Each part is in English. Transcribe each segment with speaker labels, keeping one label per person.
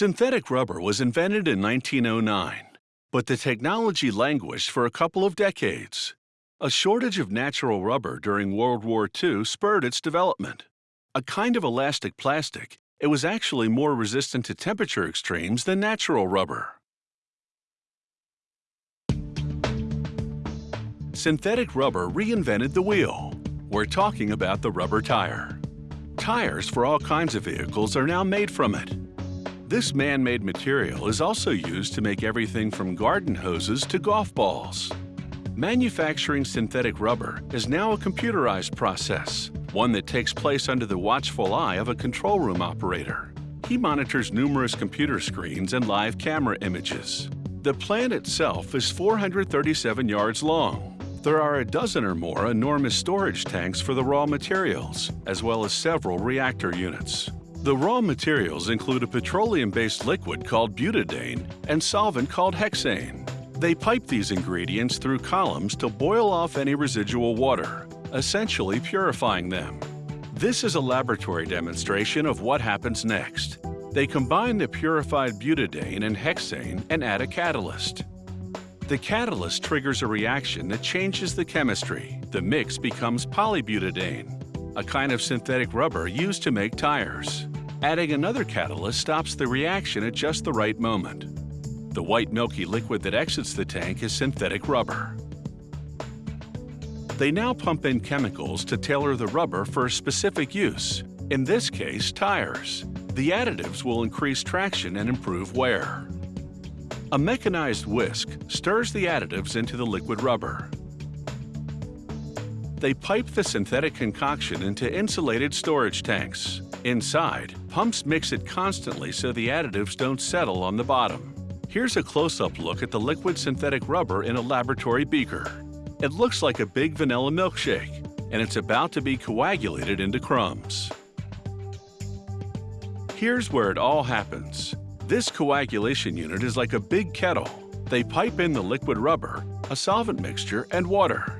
Speaker 1: Synthetic rubber was invented in 1909, but the technology languished for a couple of decades. A shortage of natural rubber during World War II spurred its development. A kind of elastic plastic, it was actually more resistant to temperature extremes than natural rubber. Synthetic rubber reinvented the wheel. We're talking about the rubber tire. Tires for all kinds of vehicles are now made from it. This man-made material is also used to make everything from garden hoses to golf balls. Manufacturing synthetic rubber is now a computerized process, one that takes place under the watchful eye of a control room operator. He monitors numerous computer screens and live camera images. The plant itself is 437 yards long. There are a dozen or more enormous storage tanks for the raw materials, as well as several reactor units. The raw materials include a petroleum-based liquid called butadiene and solvent called hexane. They pipe these ingredients through columns to boil off any residual water, essentially purifying them. This is a laboratory demonstration of what happens next. They combine the purified butadiene and hexane and add a catalyst. The catalyst triggers a reaction that changes the chemistry. The mix becomes polybutadiene, a kind of synthetic rubber used to make tires. Adding another catalyst stops the reaction at just the right moment. The white milky liquid that exits the tank is synthetic rubber. They now pump in chemicals to tailor the rubber for a specific use, in this case, tires. The additives will increase traction and improve wear. A mechanized whisk stirs the additives into the liquid rubber. They pipe the synthetic concoction into insulated storage tanks. Inside, pumps mix it constantly so the additives don't settle on the bottom. Here's a close-up look at the liquid synthetic rubber in a laboratory beaker. It looks like a big vanilla milkshake, and it's about to be coagulated into crumbs. Here's where it all happens. This coagulation unit is like a big kettle. They pipe in the liquid rubber, a solvent mixture, and water.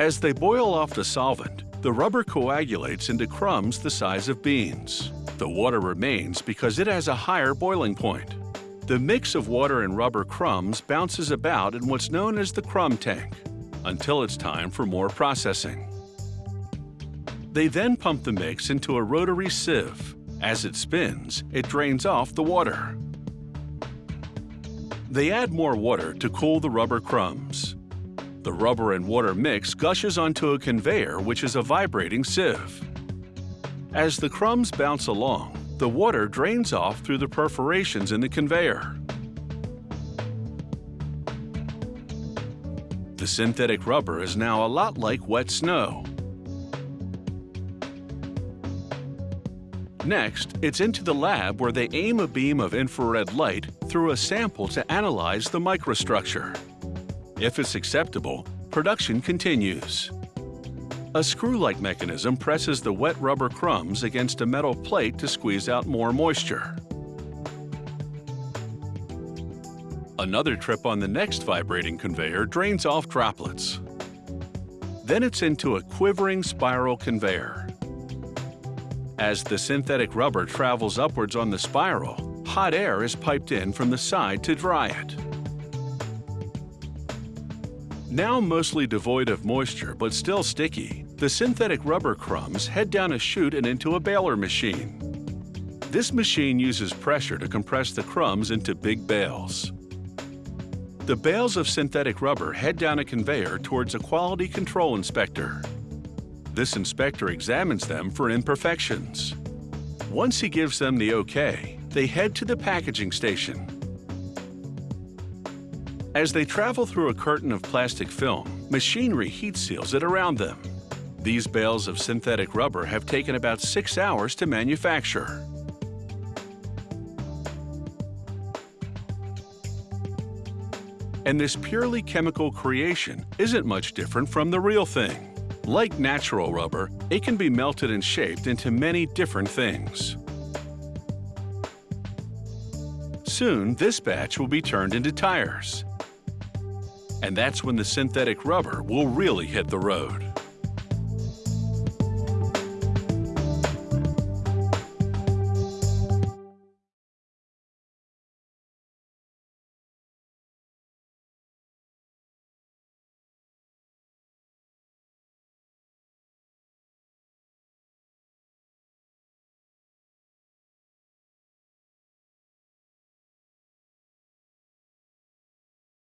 Speaker 1: As they boil off the solvent, the rubber coagulates into crumbs the size of beans. The water remains because it has a higher boiling point. The mix of water and rubber crumbs bounces about in what's known as the crumb tank until it's time for more processing. They then pump the mix into a rotary sieve. As it spins, it drains off the water. They add more water to cool the rubber crumbs. The rubber and water mix gushes onto a conveyor which is a vibrating sieve. As the crumbs bounce along, the water drains off through the perforations in the conveyor. The synthetic rubber is now a lot like wet snow. Next, it's into the lab where they aim a beam of infrared light through a sample to analyze the microstructure. If it's acceptable, production continues. A screw-like mechanism presses the wet rubber crumbs against a metal plate to squeeze out more moisture. Another trip on the next vibrating conveyor drains off droplets. Then it's into a quivering spiral conveyor. As the synthetic rubber travels upwards on the spiral, hot air is piped in from the side to dry it. Now mostly devoid of moisture but still sticky, the synthetic rubber crumbs head down a chute and into a baler machine. This machine uses pressure to compress the crumbs into big bales. The bales of synthetic rubber head down a conveyor towards a quality control inspector. This inspector examines them for imperfections. Once he gives them the OK, they head to the packaging station. As they travel through a curtain of plastic film, machinery heat seals it around them. These bales of synthetic rubber have taken about six hours to manufacture. And this purely chemical creation isn't much different from the real thing. Like natural rubber, it can be melted and shaped into many different things. Soon, this batch will be turned into tires. And that's when the synthetic rubber will really hit the road.